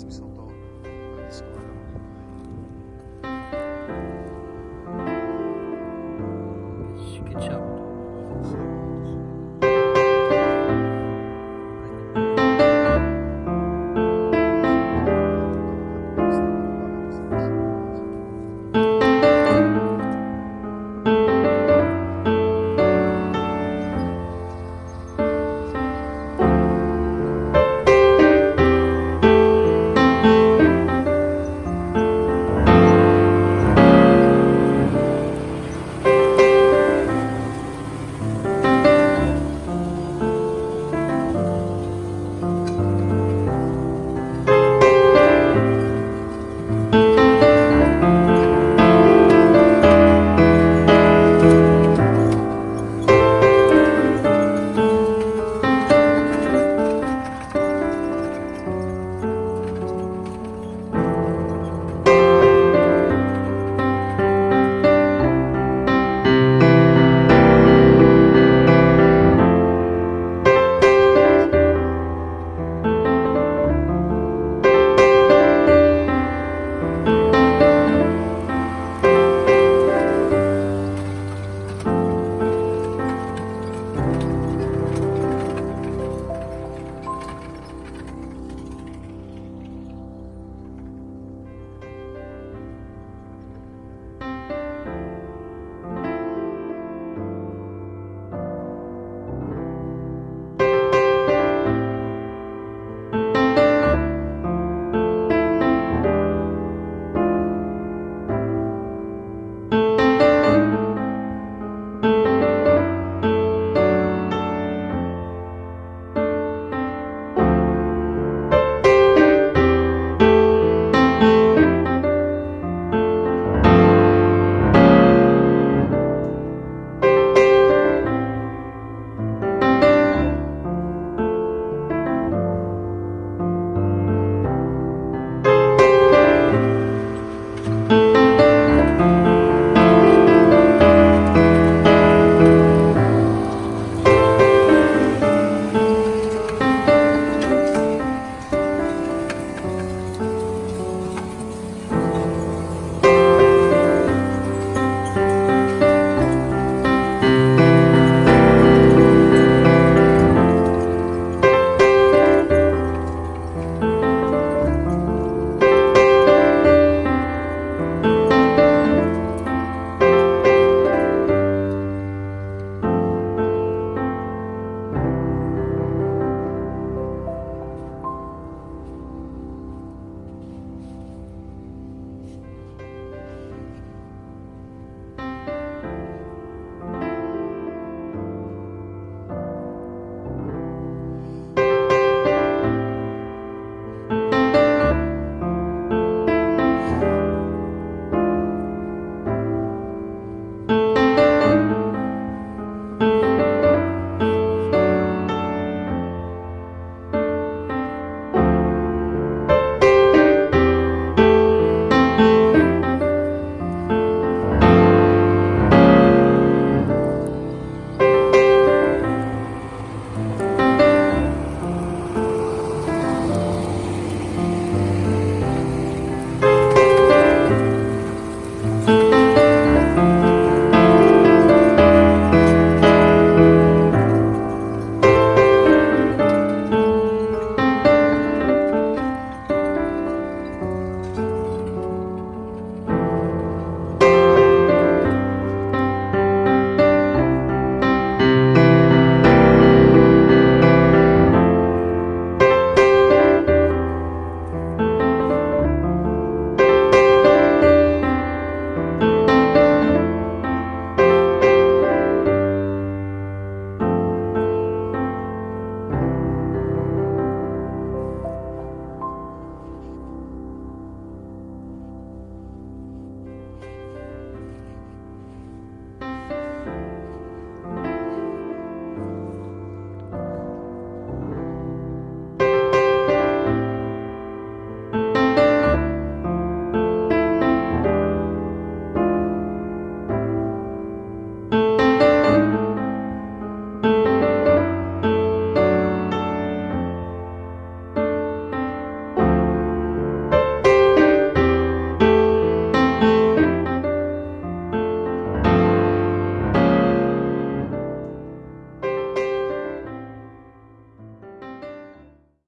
Me something.